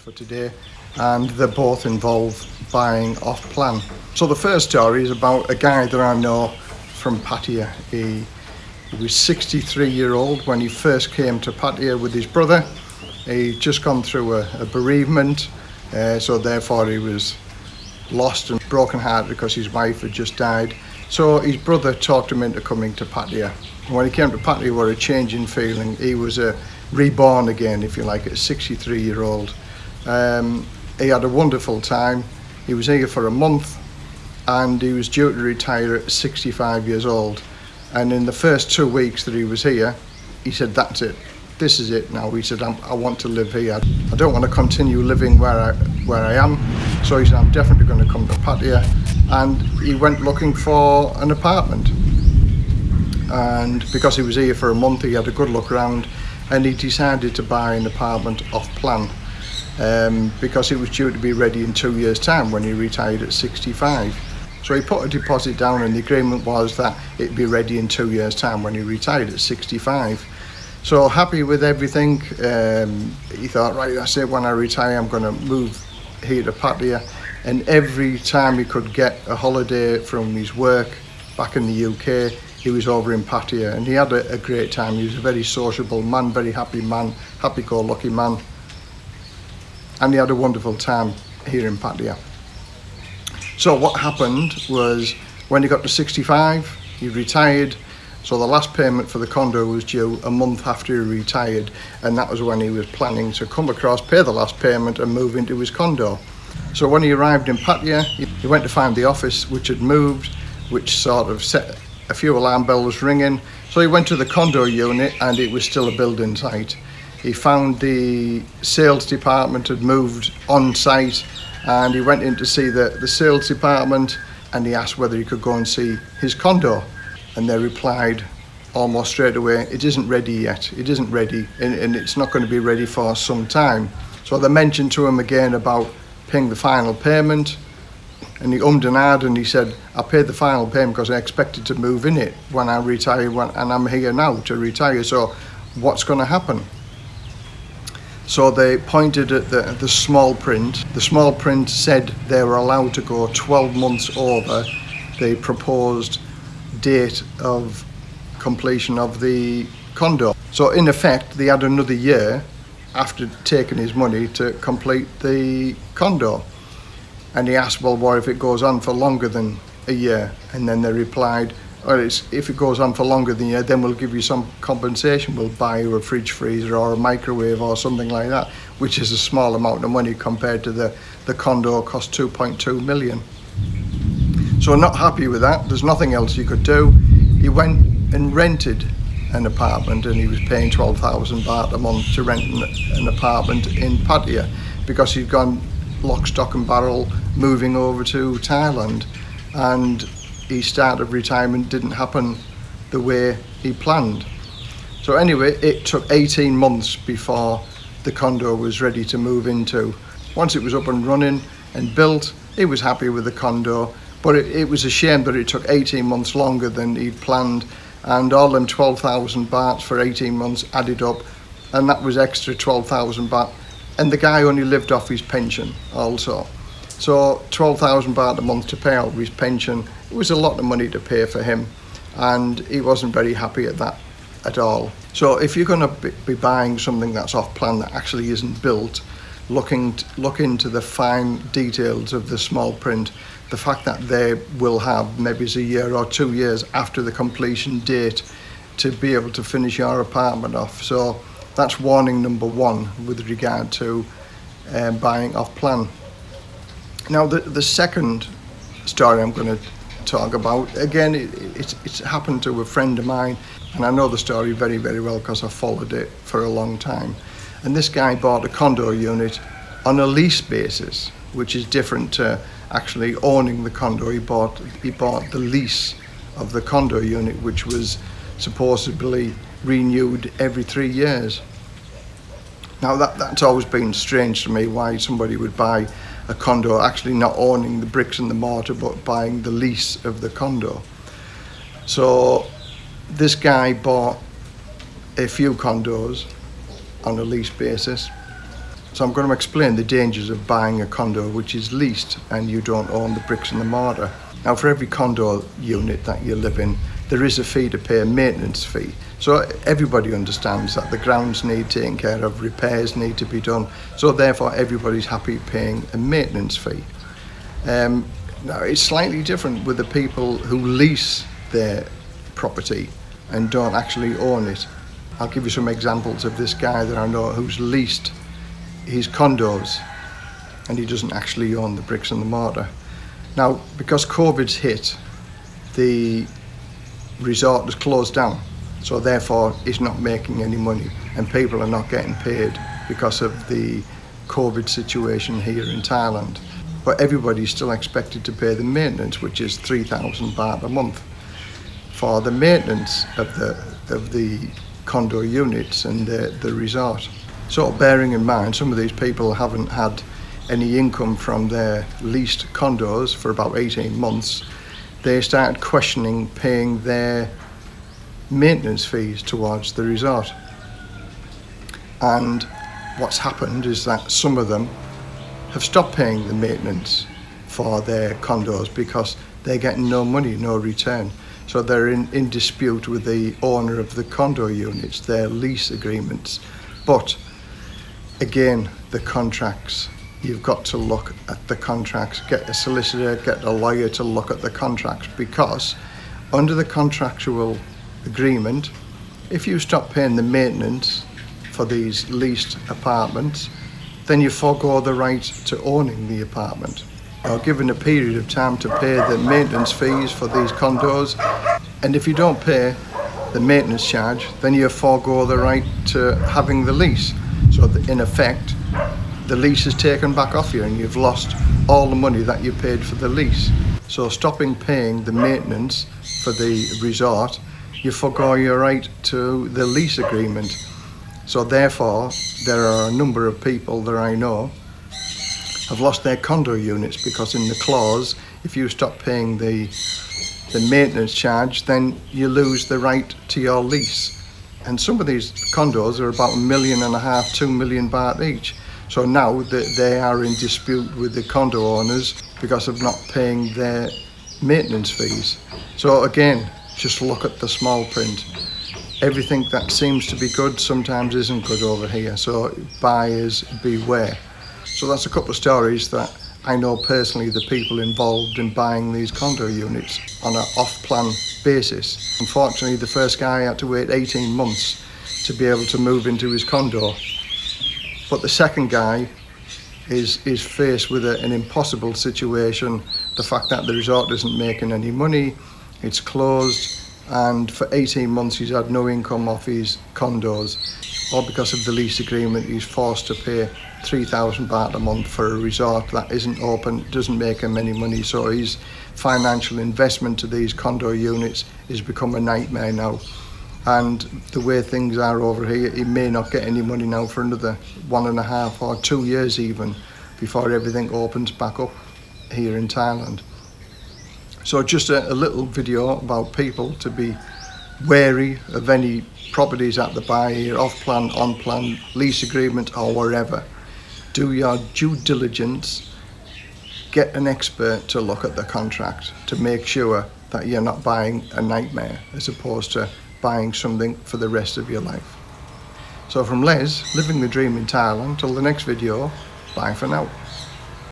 for today and they're both involve buying off plan. So the first story is about a guy that I know from Pattaya. He, he was 63 year old when he first came to Pattaya with his brother. He'd just gone through a, a bereavement uh, so therefore he was lost and broken hearted because his wife had just died. So his brother talked him into coming to Pattaya. When he came to Pattaya, were a change in feeling. He was a reborn again, if you like, at 63 year old. Um, he had a wonderful time. He was here for a month and he was due to retire at 65 years old. And in the first two weeks that he was here, he said, that's it. This is it now. He said, i want to live here. I don't want to continue living where I, where I am. So he said, I'm definitely going to come to Pattaya. And he went looking for an apartment. And because he was here for a month, he had a good look around and he decided to buy an apartment off plan um, because it was due to be ready in two years time when he retired at 65 so he put a deposit down and the agreement was that it'd be ready in two years time when he retired at 65 so happy with everything. Um, he thought right that's it. When I retire I'm going to move here to Pattaya and every time he could get a holiday from his work back in the UK he was over in Pattaya and he had a, a great time. He was a very sociable man, very happy man, happy-go-lucky man. And he had a wonderful time here in Pattaya. So what happened was when he got to 65, he retired. So the last payment for the condo was due a month after he retired. And that was when he was planning to come across, pay the last payment and move into his condo. So when he arrived in Pattaya, he went to find the office which had moved, which sort of set a few alarm bells ringing. So he went to the condo unit and it was still a building site. He found the sales department had moved on site and he went in to see the, the sales department and he asked whether he could go and see his condo. And they replied almost straight away, it isn't ready yet, it isn't ready and, and it's not going to be ready for some time. So they mentioned to him again about paying the final payment and he ummed and ahed and he said, I paid the final payment because I expected to move in it when I retire when, and I'm here now to retire. So what's going to happen? So they pointed at the, the small print. The small print said they were allowed to go 12 months over the proposed date of completion of the condo. So in effect, they had another year after taking his money to complete the condo. And he asked, well, what if it goes on for longer than a year? And then they replied, it's, if it goes on for longer than year, then we'll give you some compensation. We'll buy you a fridge freezer or a microwave or something like that, which is a small amount of money compared to the, the condo cost 2.2 million. So not happy with that. There's nothing else he could do. He went and rented an apartment and he was paying 12,000 baht a month to rent an, an apartment in Pattaya because he'd gone lock, stock and barrel moving over to Thailand and his start of retirement didn't happen the way he planned. So anyway, it took 18 months before the condo was ready to move into. Once it was up and running and built, he was happy with the condo, but it, it was a shame that it took 18 months longer than he'd planned and all them 12,000 bahts for 18 months added up and that was extra 12,000 baht and the guy only lived off his pension also. So 12,000 baht a month to pay out his pension, it was a lot of money to pay for him and he wasn't very happy at that at all. So if you're going to be buying something that's off plan that actually isn't built, looking look into the fine details of the small print, the fact that they will have maybe a year or two years after the completion date to be able to finish your apartment off. So that's warning number one with regard to um, buying off plan. Now the, the second story I'm going to talk about, again it, it's, it's happened to a friend of mine and I know the story very very well because I followed it for a long time. And this guy bought a condo unit on a lease basis which is different to actually owning the condo. He bought, he bought the lease of the condo unit which was supposedly renewed every three years. Now that, that's always been strange to me why somebody would buy a condo actually not owning the bricks and the mortar but buying the lease of the condo. So this guy bought a few condos on a lease basis So I'm going to explain the dangers of buying a condo which is leased and you don't own the bricks and the mortar. Now for every condo unit that you live in, there is a fee to pay a maintenance fee. So everybody understands that the grounds need taken care of, repairs need to be done. So therefore everybody's happy paying a maintenance fee. Um, now it's slightly different with the people who lease their property and don't actually own it. I'll give you some examples of this guy that I know who's leased his condos and he doesn't actually own the bricks and the mortar. Now, because COVID's hit, the resort is closed down, so therefore it's not making any money and people are not getting paid because of the COVID situation here in Thailand. But everybody's still expected to pay the maintenance, which is 3,000 baht a month for the maintenance of the of the condo units and the, the resort. So bearing in mind, some of these people haven't had any income from their leased condos for about 18 months, they started questioning paying their maintenance fees towards the resort. And what's happened is that some of them have stopped paying the maintenance for their condos because they're getting no money, no return. So they're in, in dispute with the owner of the condo units, their lease agreements. But again, the contracts, you've got to look at the contracts, get a solicitor, get a lawyer to look at the contracts because under the contractual agreement, if you stop paying the maintenance for these leased apartments, then you forego the right to owning the apartment. Are given a period of time to pay the maintenance fees for these condos and if you don't pay the maintenance charge then you forego the right to having the lease. So in effect the lease is taken back off you and you've lost all the money that you paid for the lease. So stopping paying the maintenance for the resort you forego your right to the lease agreement so therefore there are a number of people that I know have lost their condo units because in the clause, if you stop paying the the maintenance charge, then you lose the right to your lease. And some of these condos are about a million and a half, two million baht each. So now that they are in dispute with the condo owners because of not paying their maintenance fees. So again, just look at the small print. Everything that seems to be good sometimes isn't good over here. So buyers beware. So that's a couple of stories that I know personally the people involved in buying these condo units on an off-plan basis. Unfortunately, the first guy had to wait 18 months to be able to move into his condo. But the second guy is, is faced with a, an impossible situation. The fact that the resort isn't making any money, it's closed, and for 18 months he's had no income off his condos or because of the lease agreement. He's forced to pay 3,000 baht a month for a resort that isn't open, doesn't make him any money. So his financial investment to these condo units has become a nightmare now. And the way things are over here he may not get any money now for another one and a half or two years even before everything opens back up here in Thailand. So just a, a little video about people to be wary of any properties at the buy, off-plan, on-plan, lease agreement or wherever. Do your due diligence, get an expert to look at the contract to make sure that you're not buying a nightmare as opposed to buying something for the rest of your life. So from Les, living the dream in Thailand, till the next video, bye for now.